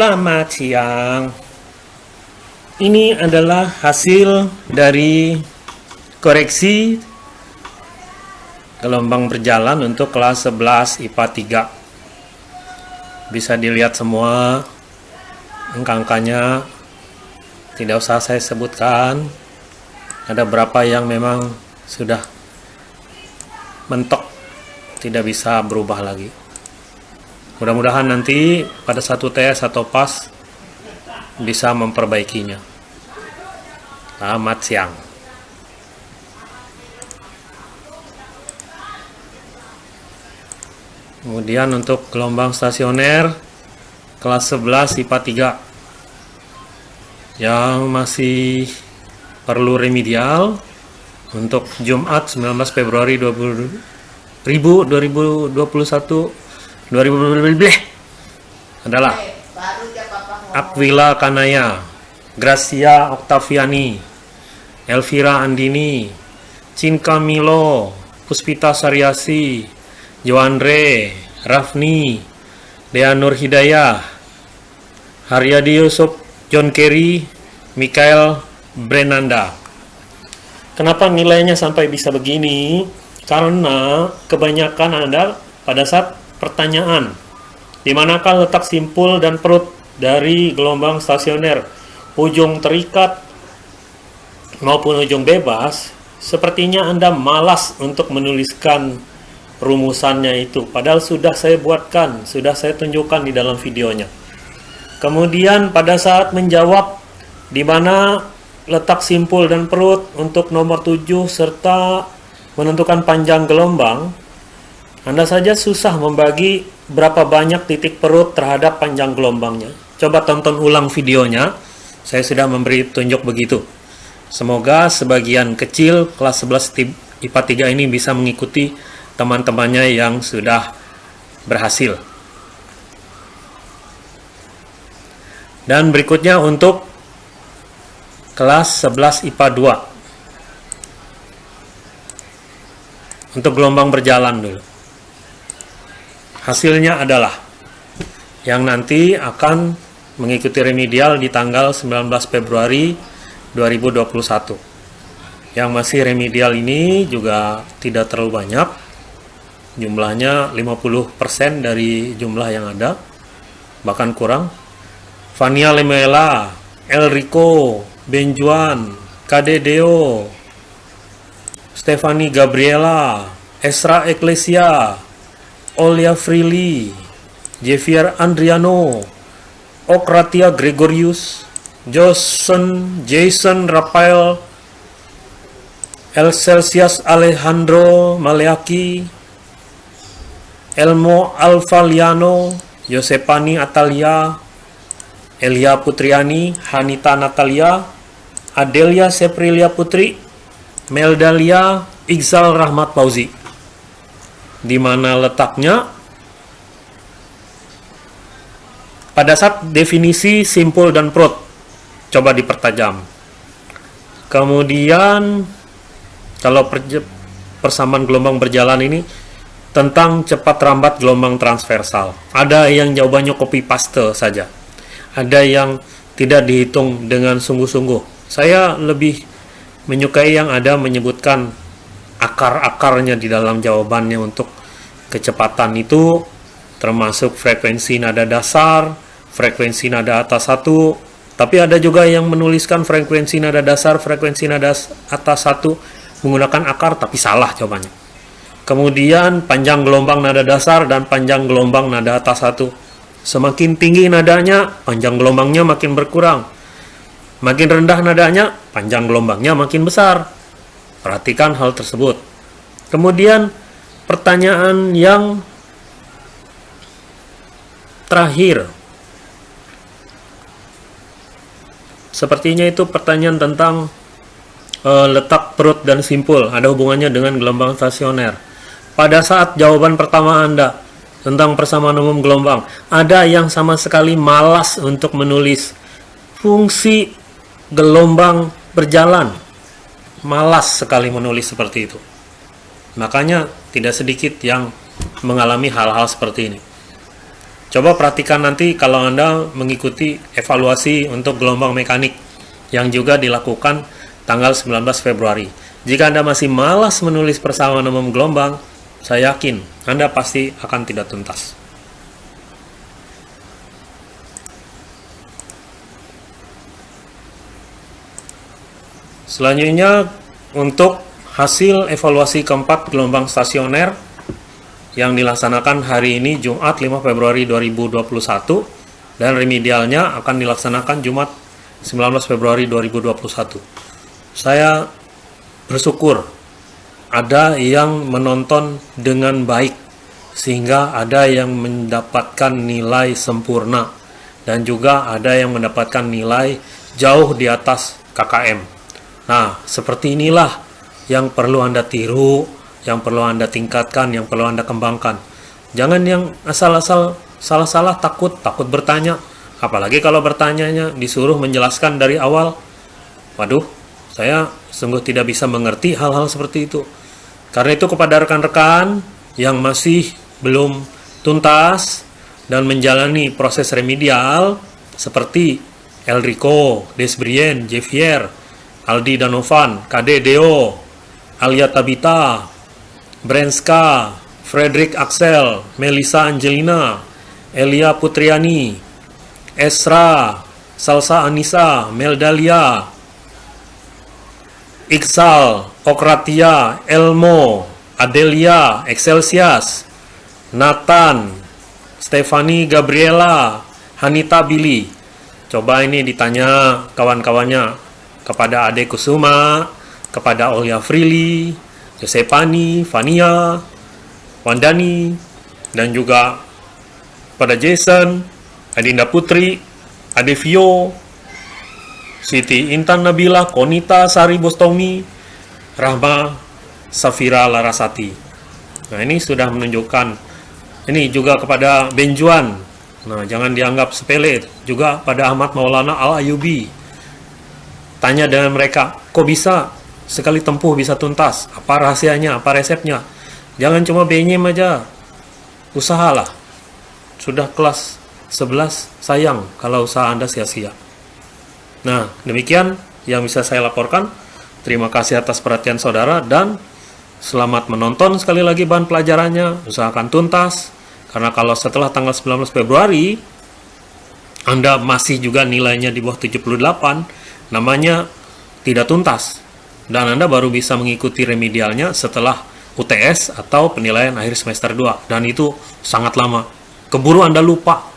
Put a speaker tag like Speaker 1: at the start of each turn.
Speaker 1: Selamat siang. Ini adalah hasil dari koreksi gelombang berjalan untuk kelas 11 IPA 3. Bisa dilihat semua angka-angkanya. Tidak usah saya sebutkan. Ada berapa yang memang sudah mentok tidak bisa berubah lagi. Mudah-mudahan nanti pada satu tes atau pas bisa memperbaikinya. Selamat siang. Kemudian untuk gelombang stasioner kelas 11 IPA 3 yang masih perlu remedial untuk Jumat 19 Februari 2021 2020 adalah Aquila Kanaya, Gracia Octaviani, Elvira Andini, Cinka Milo, Puspita Saryasi, Joandre, Rafni, Dea Nur Hidayah, Haryadi Yusuf, John Kerry, Mikael Brenanda. Kenapa nilainya sampai bisa begini? Karena kebanyakan Anda pada saat pertanyaan, di manakah letak simpul dan perut dari gelombang stasioner, ujung terikat maupun ujung bebas, sepertinya Anda malas untuk menuliskan rumusannya itu. Padahal sudah saya buatkan, sudah saya tunjukkan di dalam videonya. Kemudian pada saat menjawab di mana letak simpul dan perut untuk nomor 7 serta menentukan panjang gelombang, Anda saja susah membagi berapa banyak titik perut terhadap panjang gelombangnya. Coba tonton ulang videonya, saya sudah memberi tunjuk begitu. Semoga sebagian kecil kelas 11 IPA 3 ini bisa mengikuti teman-temannya yang sudah berhasil. Dan berikutnya untuk kelas 11 IPA 2. untuk gelombang berjalan dulu. Hasilnya adalah yang nanti akan mengikuti remedial di tanggal 19 Februari 2021. Yang masih remedial ini juga tidak terlalu banyak. Jumlahnya 50% dari jumlah yang ada. Bahkan kurang. Fania Lemela, Elrico, Benjuan, Kadedeo, Stefani Gabriela, Esra Ecclesia, Olia Freely, Javier Andriano, Okratia Gregorius, Jason, Jason Rafael, El Celsius Alejandro Maleaki, Elmo Alfaliano, Yosepani Atalia, Elia Putriani, Hanita Natalia, Adelia Seprilia Putri, Meldalia Iqzal Rahmat Fauzi. Di mana letaknya? Pada saat definisi simpul dan perut, coba dipertajam. Kemudian, kalau persamaan gelombang berjalan ini, tentang cepat rambat gelombang transversal. Ada yang jawabannya copy paste saja. Ada yang tidak dihitung dengan sungguh-sungguh. Saya lebih menyukai yang ada menyebutkan akar-akarnya di dalam jawabannya untuk kecepatan itu termasuk frekuensi nada dasar, frekuensi nada atas satu, tapi ada juga yang menuliskan frekuensi nada dasar, frekuensi nada atas satu menggunakan akar tapi salah jawabannya. Kemudian panjang gelombang nada dasar dan panjang gelombang nada atas satu. Semakin tinggi nadanya, panjang gelombangnya makin berkurang. Makin rendah nadanya, panjang gelombangnya makin besar. Perhatikan hal tersebut. Kemudian pertanyaan yang terakhir. Sepertinya itu pertanyaan tentang uh, letak perut dan simpul. Ada hubungannya dengan gelombang stasioner. Pada saat jawaban pertama Anda tentang persamaan umum gelombang, ada yang sama sekali malas untuk menulis fungsi gelombang berjalan. Malas sekali menulis seperti itu. Makanya tidak sedikit yang mengalami hal-hal seperti ini. Coba perhatikan nanti kalau Anda mengikuti evaluasi untuk gelombang mekanik yang juga dilakukan tanggal 19 Februari. Jika Anda masih malas menulis persamaan umum gelombang, saya yakin Anda pasti akan tidak tuntas. Selanjutnya untuk hasil evaluasi keempat gelombang stasioner yang dilaksanakan hari ini Jumat 5 Februari 2021 dan remedialnya akan dilaksanakan Jumat 19 Februari 2021. Saya bersyukur ada yang menonton dengan baik sehingga ada yang mendapatkan nilai sempurna dan juga ada yang mendapatkan nilai jauh di atas KKM. Nah, seperti inilah yang perlu Anda tiru yang perlu Anda tingkatkan, yang perlu Anda kembangkan. Jangan yang asal-asal salah-salah takut, takut bertanya. Apalagi kalau bertanyanya disuruh menjelaskan dari awal. Waduh, saya sungguh tidak bisa mengerti hal-hal seperti itu. Karena itu kepada rekan-rekan yang masih belum tuntas dan menjalani proses remedial seperti Elrico, Desbrien, Javier, Aldi Danovan, KD Deo, Alia Tabita, Brenska, Frederick Axel, Melissa Angelina, Elia Putriani, Esra, Salsa Anissa, Meldalia, Iksal, Okratia, Elmo, Adelia, Excelsias, Nathan, Stefani Gabriela, Hanita Billy. Coba ini ditanya kawan-kawannya kepada Ade Kusuma, kepada Olia Frili, Yosepani, Fania, Wandani, dan juga pada Jason, Adinda Putri, Adevio, Siti Intan Nabila, Konita Sari Bostomi, Rahma Safira Larasati. Nah ini sudah menunjukkan, ini juga kepada Benjuan, nah jangan dianggap sepele, juga pada Ahmad Maulana Al-Ayubi. Tanya dengan mereka, kok bisa sekali tempuh bisa tuntas. Apa rahasianya, apa resepnya? Jangan cuma benyem aja. Usahalah. Sudah kelas 11, sayang kalau usaha Anda sia-sia. Nah, demikian yang bisa saya laporkan. Terima kasih atas perhatian saudara dan selamat menonton sekali lagi bahan pelajarannya. Usahakan tuntas. Karena kalau setelah tanggal 19 Februari, Anda masih juga nilainya di bawah 78, namanya tidak tuntas. Dan Anda baru bisa mengikuti remedialnya setelah UTS atau penilaian akhir semester 2 dan itu sangat lama. Keburu Anda lupa